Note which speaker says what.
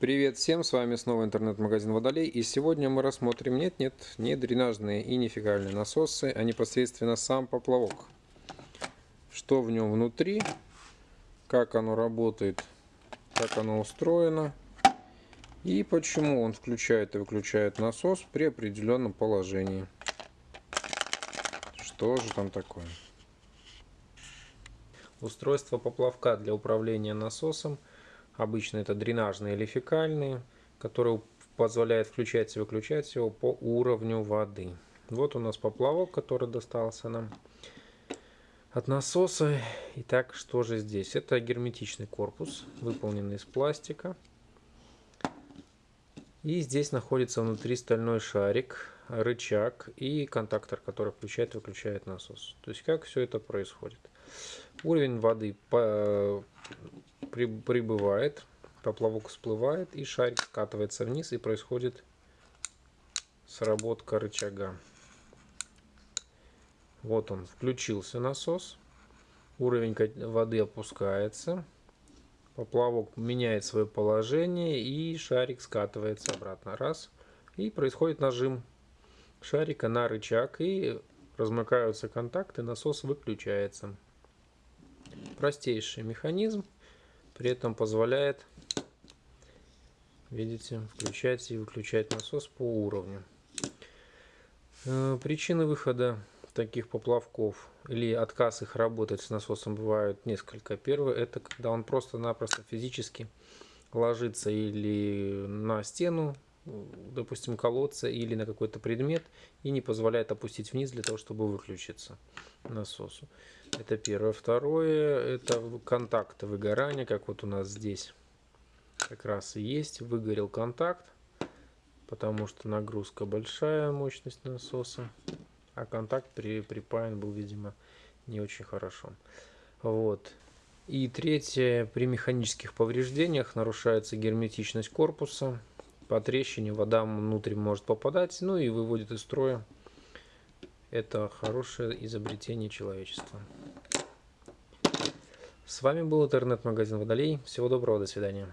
Speaker 1: Привет всем, с вами снова интернет-магазин Водолей и сегодня мы рассмотрим нет-нет, не дренажные и не фекальные насосы, а непосредственно сам поплавок. Что в нем внутри, как оно работает, как оно устроено и почему он включает и выключает насос при определенном положении. Что же там такое? Устройство поплавка для управления насосом – Обычно это дренажные или фекальные, которые позволяют включать и выключать его по уровню воды. Вот у нас поплавок, который достался нам от насоса. Итак, что же здесь? Это герметичный корпус, выполненный из пластика. И здесь находится внутри стальной шарик, рычаг и контактор, который включает и выключает насос. То есть как все это происходит. Уровень воды прибывает, поплавок всплывает и шарик скатывается вниз и происходит сработка рычага. Вот он, включился насос. Уровень воды опускается. Поплавок меняет свое положение и шарик скатывается обратно. Раз. И происходит нажим шарика на рычаг и размыкаются контакты, насос выключается. Простейший механизм при этом позволяет, видите, включать и выключать насос по уровню. Э, причины выхода таких поплавков или отказ их работать с насосом бывают несколько. Первое, это когда он просто-напросто физически ложится или на стену, допустим, колодца или на какой-то предмет и не позволяет опустить вниз для того, чтобы выключиться насосу. Это первое. Второе, это контакты выгорания, как вот у нас здесь как раз и есть. Выгорел контакт, потому что нагрузка большая, мощность насоса, а контакт при, припаян был, видимо, не очень хорошо. Вот. И третье, при механических повреждениях нарушается герметичность корпуса, по трещине вода внутрь может попадать, ну и выводит из строя. Это хорошее изобретение человечества. С вами был интернет-магазин Водолей. Всего доброго, до свидания.